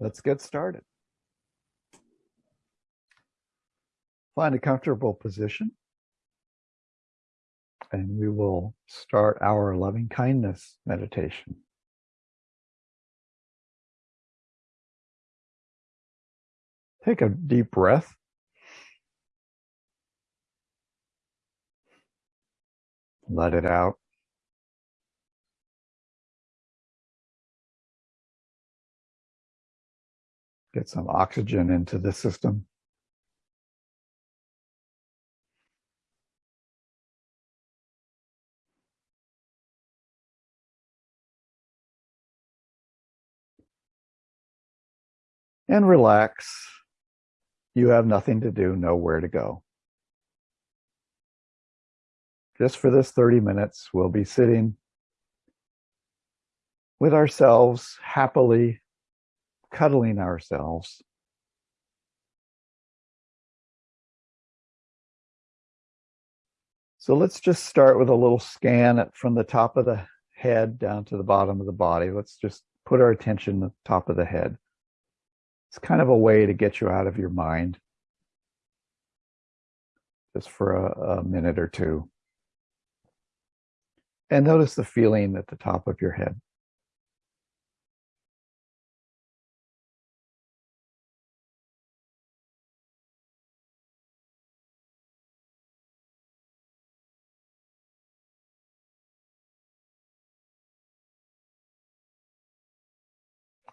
let's get started. Find a comfortable position. And we will start our loving kindness meditation. Take a deep breath. Let it out. Get some oxygen into the system. And relax. You have nothing to do, nowhere to go. Just for this 30 minutes, we'll be sitting with ourselves happily cuddling ourselves. So let's just start with a little scan from the top of the head down to the bottom of the body. Let's just put our attention at the top of the head. It's kind of a way to get you out of your mind just for a, a minute or two. And notice the feeling at the top of your head.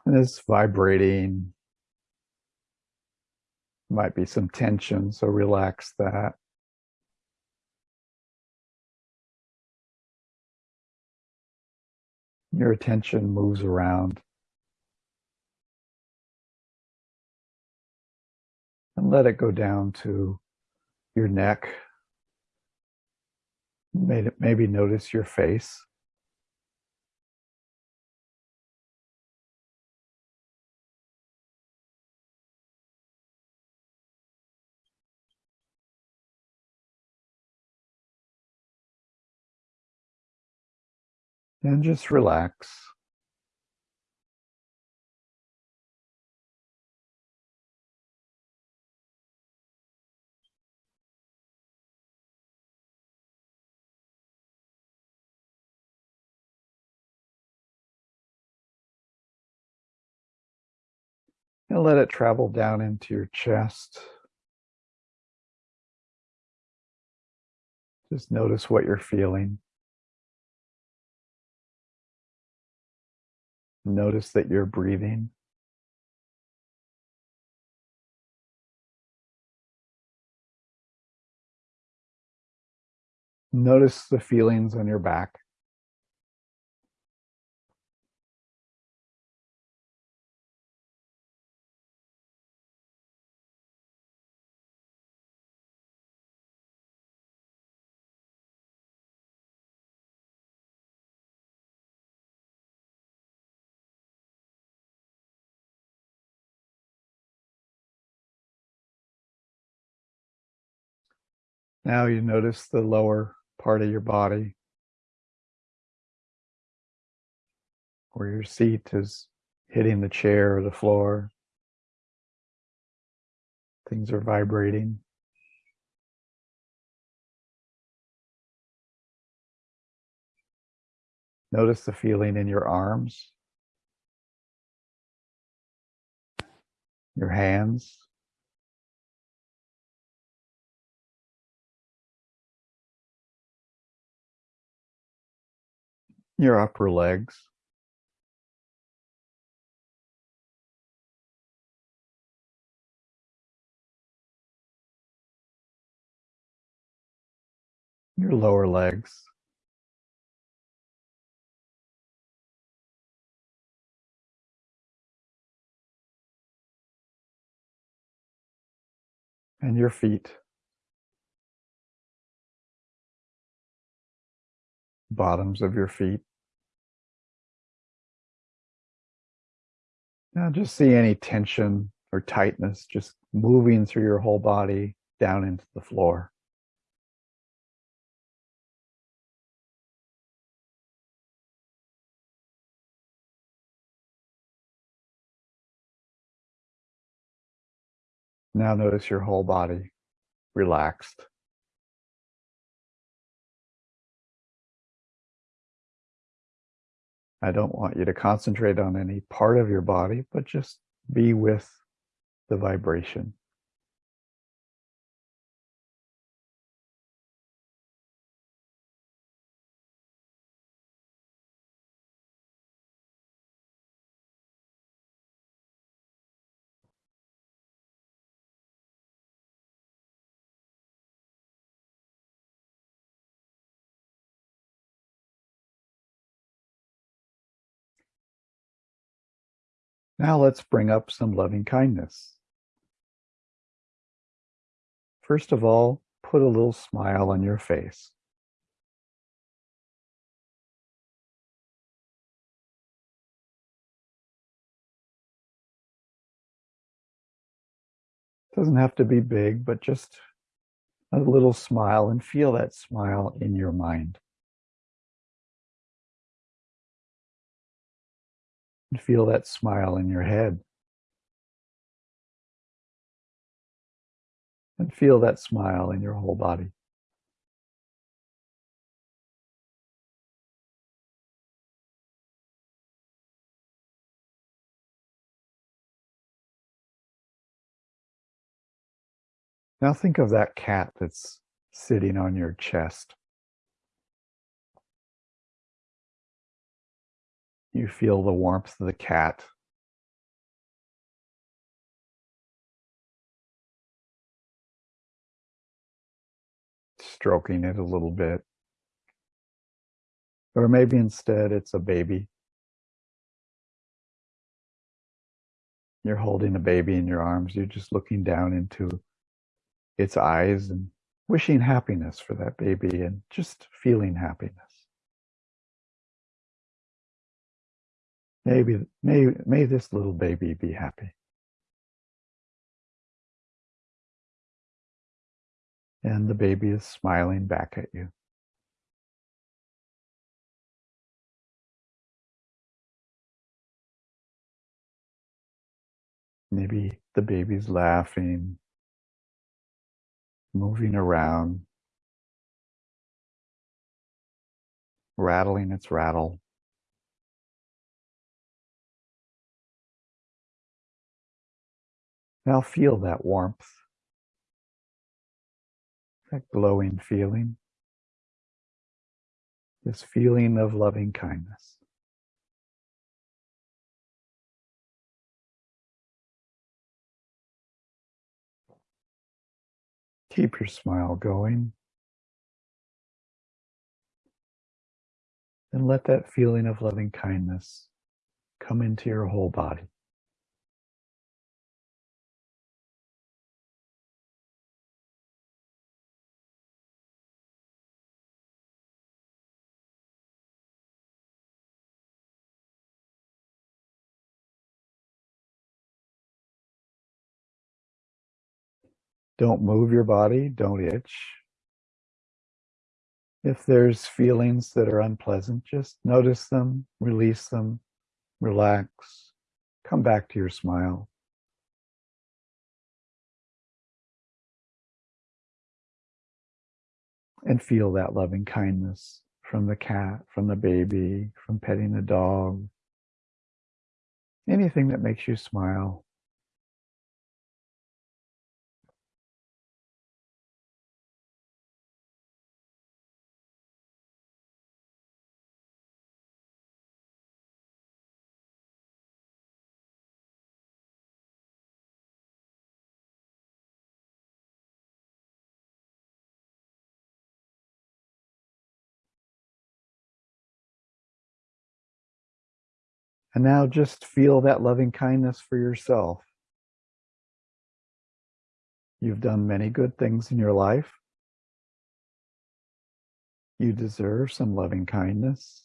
It's vibrating. Might be some tension, so relax that. Your attention moves around. And let it go down to your neck. Maybe notice your face. And just relax. And let it travel down into your chest. Just notice what you're feeling. Notice that you're breathing. Notice the feelings on your back. Now you notice the lower part of your body where your seat is hitting the chair or the floor. Things are vibrating. Notice the feeling in your arms, your hands. Your upper legs. Your lower legs. And your feet. Bottoms of your feet. Now just see any tension or tightness just moving through your whole body down into the floor. Now notice your whole body relaxed. I don't want you to concentrate on any part of your body, but just be with the vibration. Now let's bring up some loving kindness. First of all, put a little smile on your face. Doesn't have to be big, but just a little smile and feel that smile in your mind. And feel that smile in your head. And feel that smile in your whole body. Now think of that cat that's sitting on your chest. You feel the warmth of the cat. Stroking it a little bit. Or maybe instead it's a baby. You're holding a baby in your arms. You're just looking down into its eyes and wishing happiness for that baby and just feeling happiness. Maybe, may, may this little baby be happy. And the baby is smiling back at you. Maybe the baby's laughing, moving around, rattling its rattle. Now feel that warmth, that glowing feeling, this feeling of loving kindness. Keep your smile going. And let that feeling of loving kindness come into your whole body. Don't move your body, don't itch. If there's feelings that are unpleasant, just notice them, release them, relax, come back to your smile. And feel that loving kindness from the cat, from the baby, from petting the dog, anything that makes you smile. And now just feel that loving kindness for yourself. You've done many good things in your life. You deserve some loving kindness.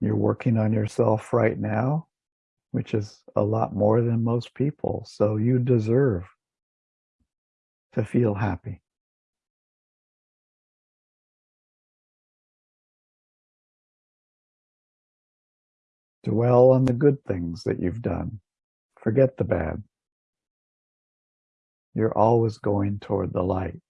You're working on yourself right now, which is a lot more than most people. So you deserve to feel happy. Dwell on the good things that you've done. Forget the bad. You're always going toward the light.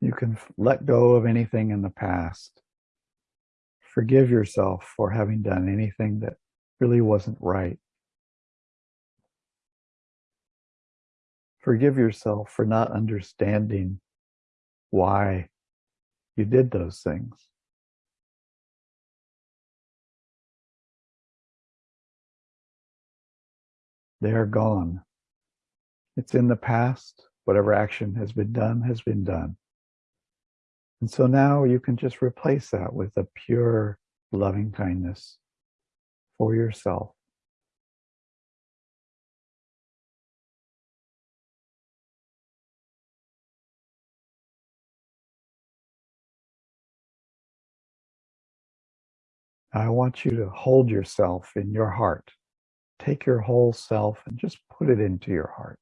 You can let go of anything in the past. Forgive yourself for having done anything that really wasn't right. Forgive yourself for not understanding why you did those things. They are gone. It's in the past. Whatever action has been done has been done. And so now you can just replace that with a pure loving kindness for yourself. I want you to hold yourself in your heart. Take your whole self and just put it into your heart.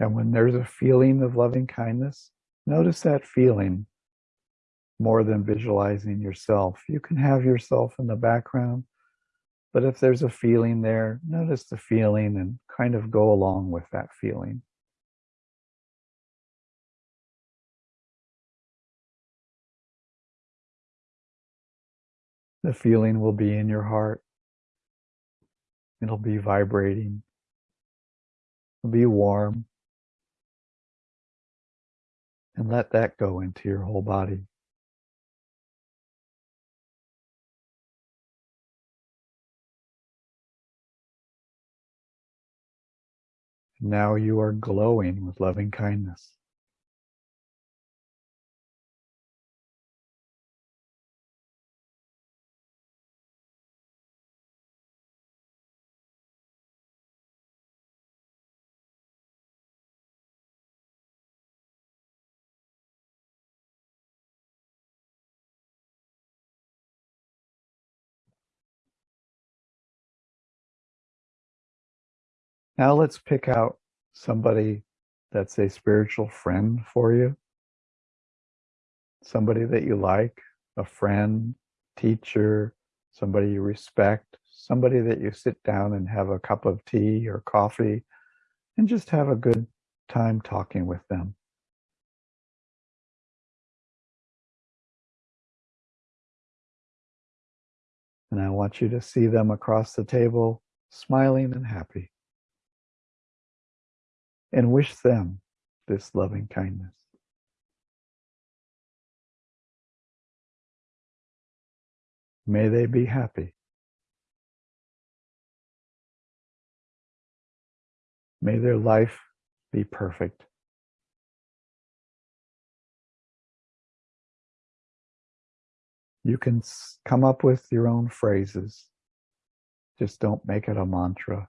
And when there's a feeling of loving kindness, notice that feeling more than visualizing yourself. You can have yourself in the background, but if there's a feeling there, notice the feeling and kind of go along with that feeling. The feeling will be in your heart. It'll be vibrating. It'll be warm. And let that go into your whole body. Now you are glowing with loving kindness. Now let's pick out somebody that's a spiritual friend for you. Somebody that you like, a friend, teacher, somebody you respect, somebody that you sit down and have a cup of tea or coffee and just have a good time talking with them. And I want you to see them across the table, smiling and happy and wish them this loving kindness. May they be happy. May their life be perfect. You can come up with your own phrases. Just don't make it a mantra.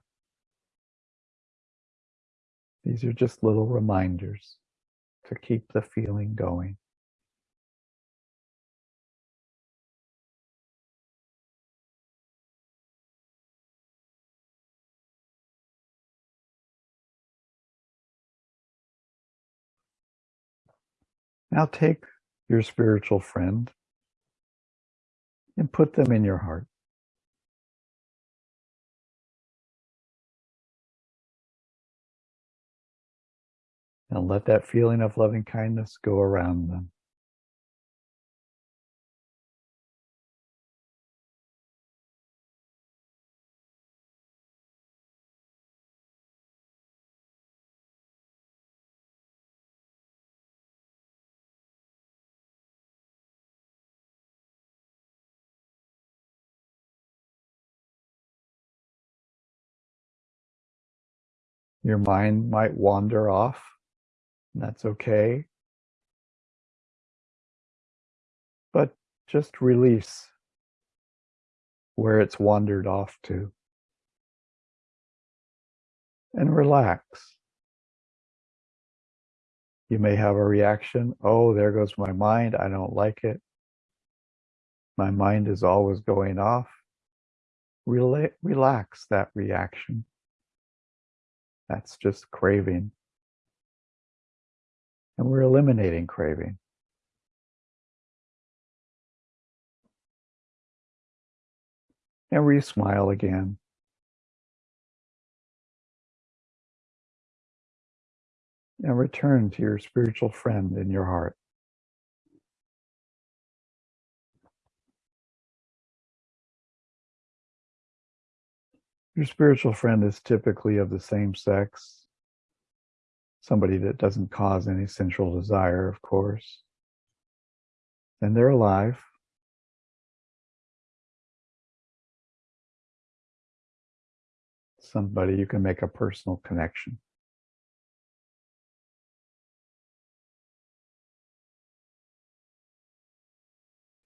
These are just little reminders to keep the feeling going. Now take your spiritual friend and put them in your heart. And let that feeling of loving kindness go around them. Your mind might wander off that's okay. But just release where it's wandered off to. And relax. You may have a reaction, oh, there goes my mind, I don't like it. My mind is always going off. Rela- relax that reaction. That's just craving. And we're eliminating craving. And we smile again. And return to your spiritual friend in your heart. Your spiritual friend is typically of the same sex, somebody that doesn't cause any sensual desire, of course. And they're alive. Somebody you can make a personal connection.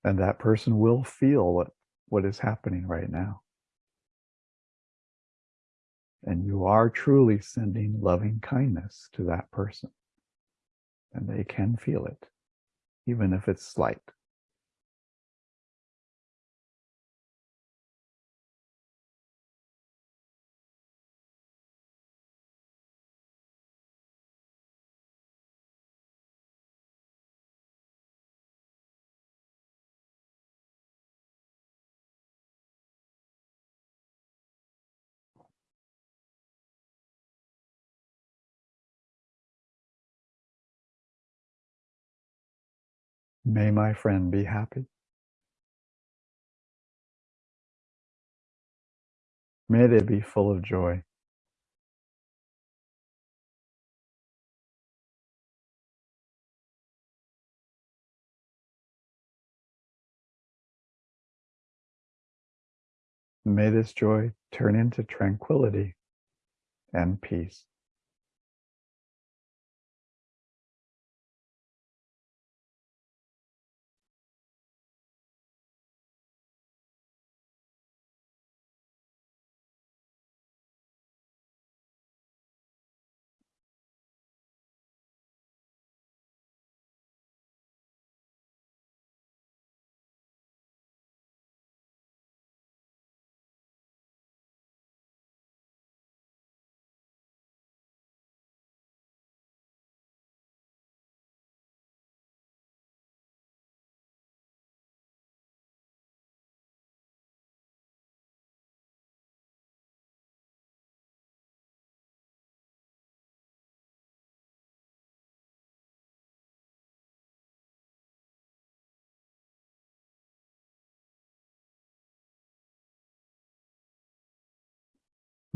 And that person will feel what, what is happening right now. And you are truly sending loving kindness to that person. And they can feel it, even if it's slight. May my friend be happy. May they be full of joy. May this joy turn into tranquility and peace.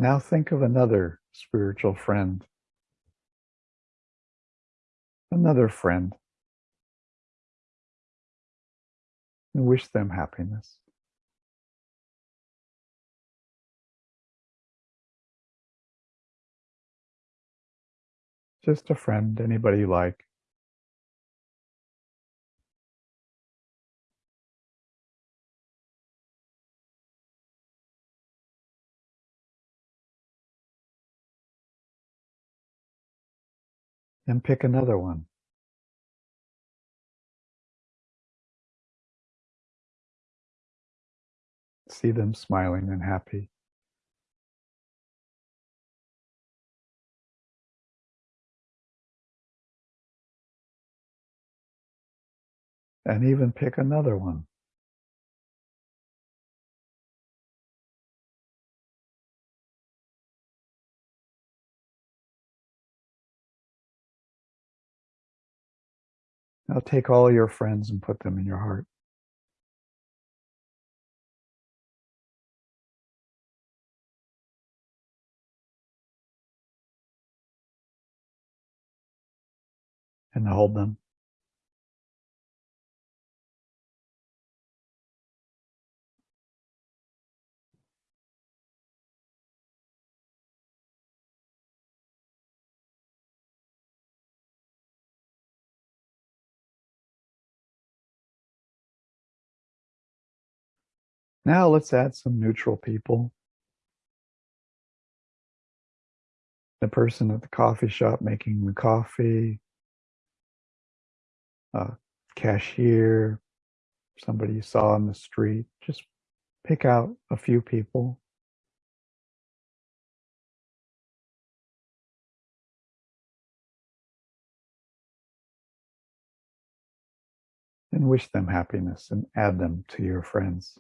Now think of another spiritual friend. Another friend. And wish them happiness. Just a friend, anybody you like. And pick another one. See them smiling and happy. And even pick another one. Now take all your friends and put them in your heart. And hold them. Now let's add some neutral people. The person at the coffee shop making the coffee, a cashier, somebody you saw on the street. Just pick out a few people. And wish them happiness and add them to your friends.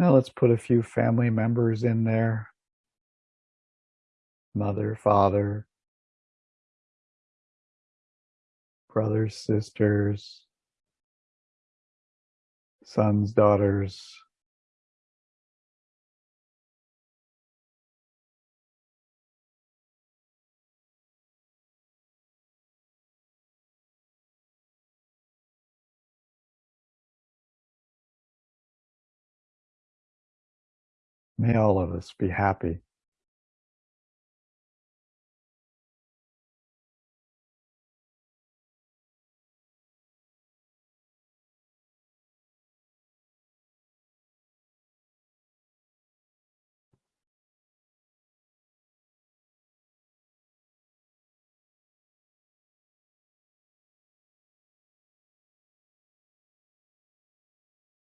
Now let's put a few family members in there. Mother, father, brothers, sisters, sons, daughters, May all of us be happy.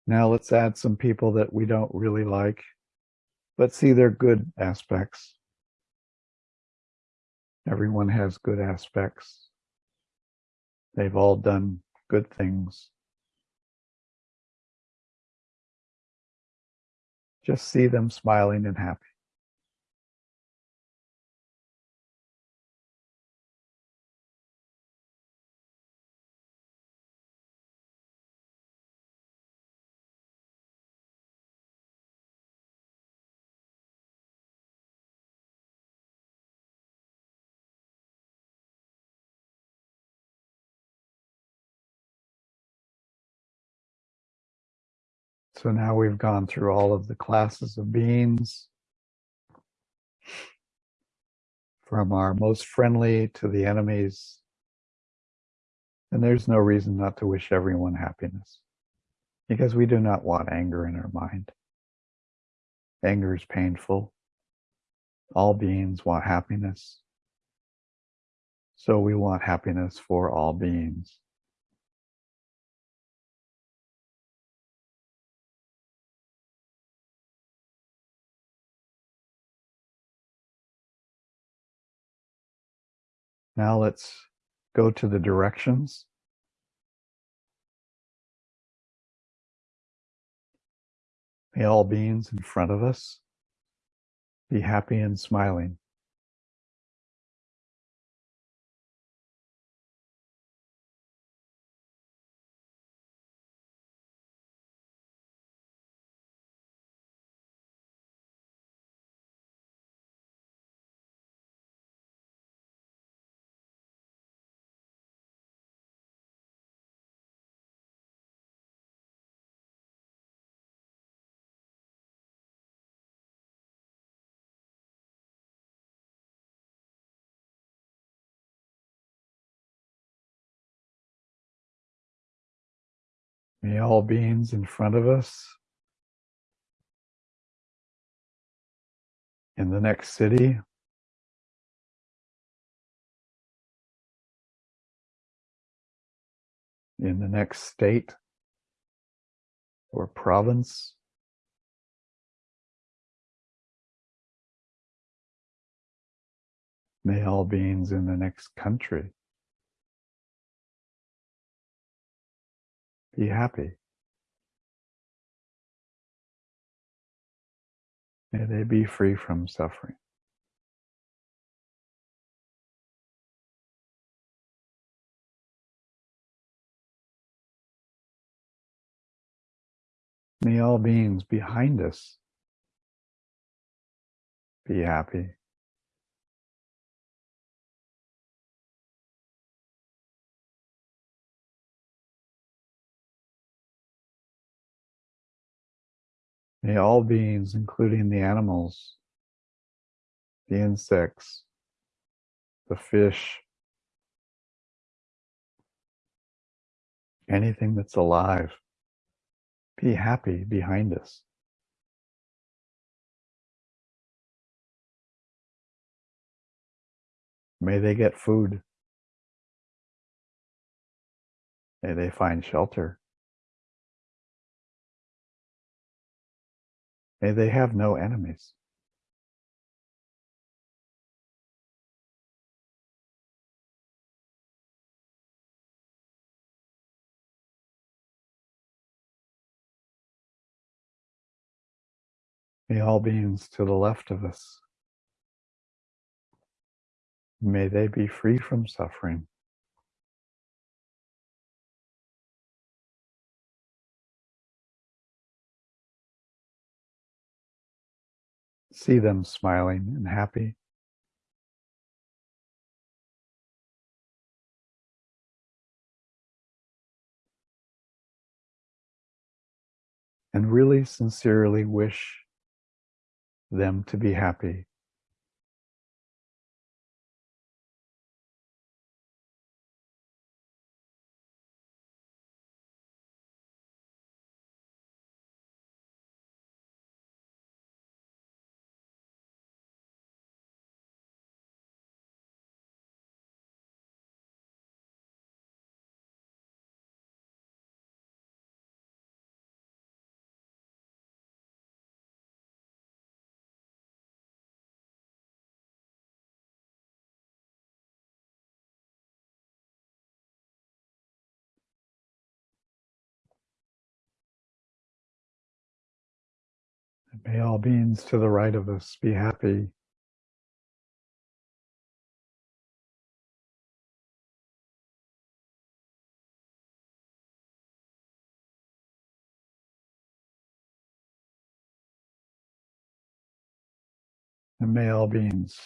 Now let's add some people that we don't really like but see their good aspects. Everyone has good aspects. They've all done good things. Just see them smiling and happy. So now we've gone through all of the classes of beings from our most friendly to the enemies. And there's no reason not to wish everyone happiness because we do not want anger in our mind. Anger is painful. All beings want happiness. So we want happiness for all beings. Now let's go to the directions. May all beings in front of us be happy and smiling. May all beings in front of us in the next city in the next state or province may all beings in the next country Be happy. May they be free from suffering. May all beings behind us be happy. May all beings, including the animals, the insects, the fish, anything that's alive. Be happy behind us. May they get food. May they find shelter. May they have no enemies. May all beings to the left of us, may they be free from suffering. See them smiling and happy. And really sincerely wish them to be happy. May all beings to the right of us be happy. And may all beings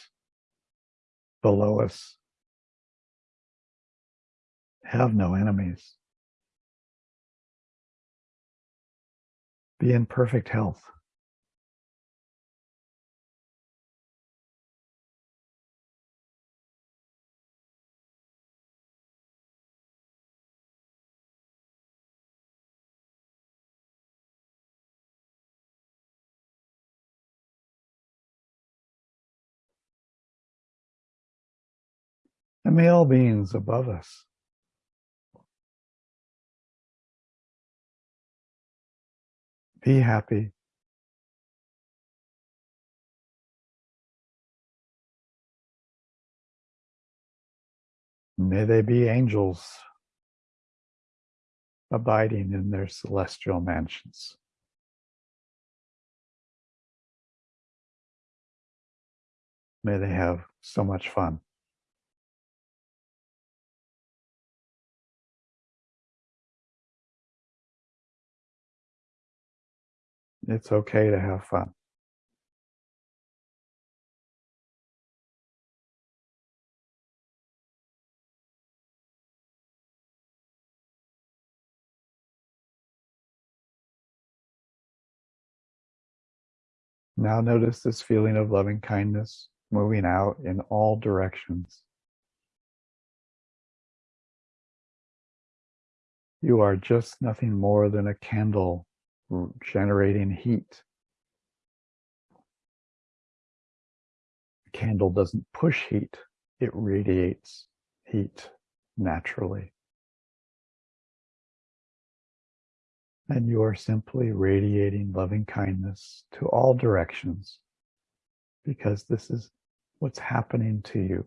below us have no enemies. Be in perfect health. May all beings above us be happy. May they be angels abiding in their celestial mansions. May they have so much fun. It's okay to have fun. Now notice this feeling of loving kindness moving out in all directions. You are just nothing more than a candle generating heat. A candle doesn't push heat, it radiates heat naturally. And you are simply radiating loving kindness to all directions because this is what's happening to you.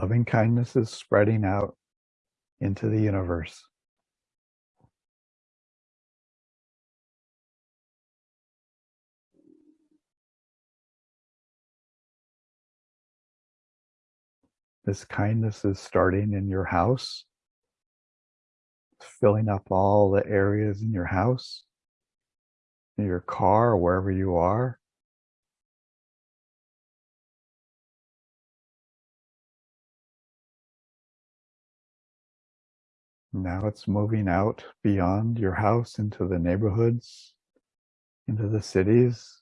Loving kindness is spreading out into the universe. This kindness is starting in your house, filling up all the areas in your house, in your car, wherever you are. Now it's moving out beyond your house into the neighborhoods, into the cities.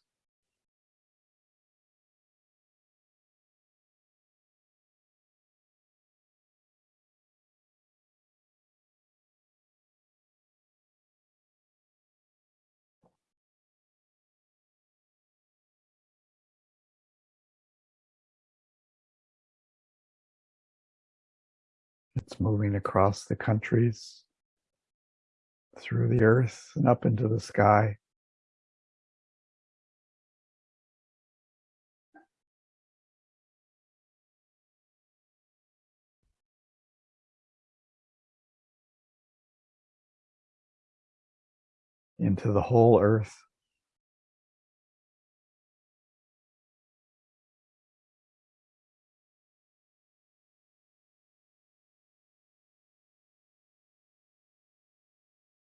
It's moving across the countries, through the earth and up into the sky. into the whole earth.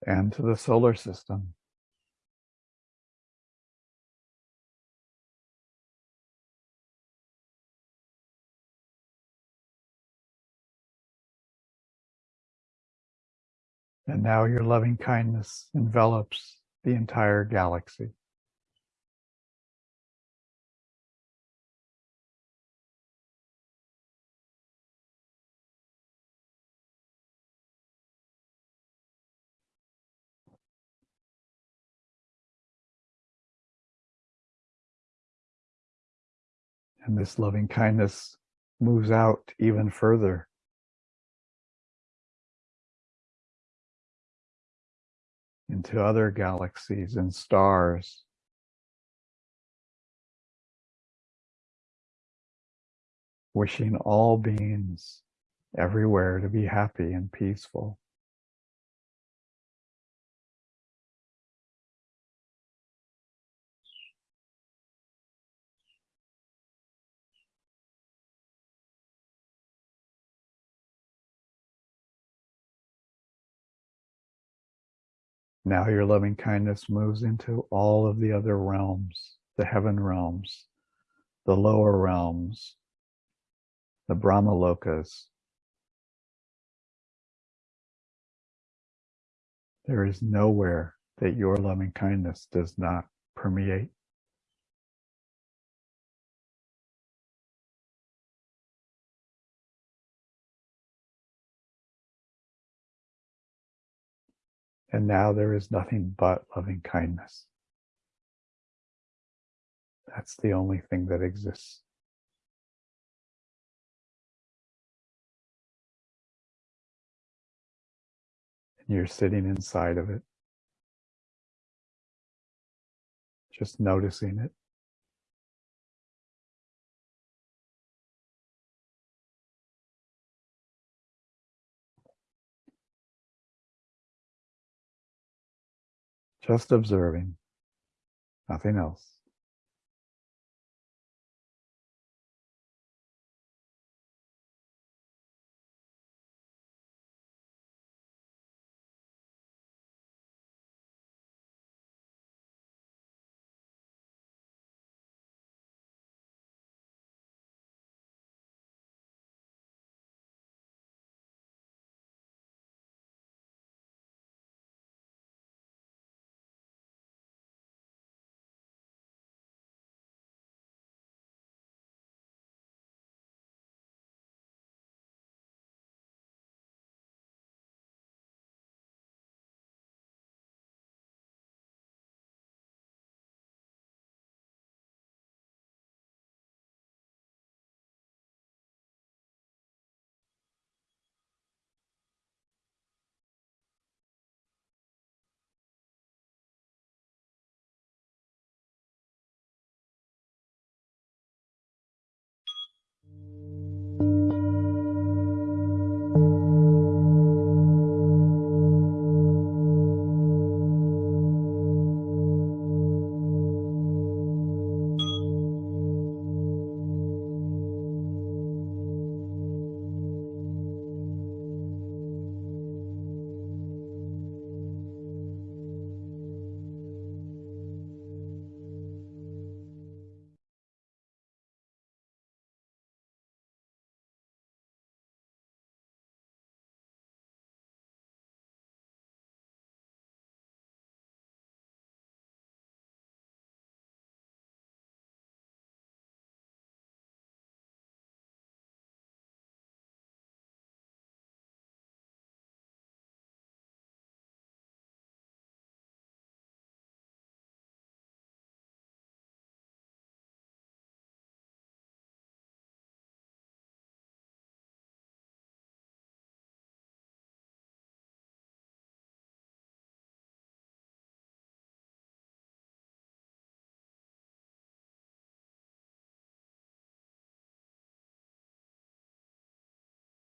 And to the solar system. And now your loving kindness envelops the entire galaxy. And this loving kindness moves out even further into other galaxies and stars. Wishing all beings everywhere to be happy and peaceful. Now your loving kindness moves into all of the other realms, the heaven realms, the lower realms, the Brahma lokas. There is nowhere that your loving kindness does not permeate. And now there is nothing but loving kindness. That's the only thing that exists. And you're sitting inside of it, just noticing it. Just observing, nothing else.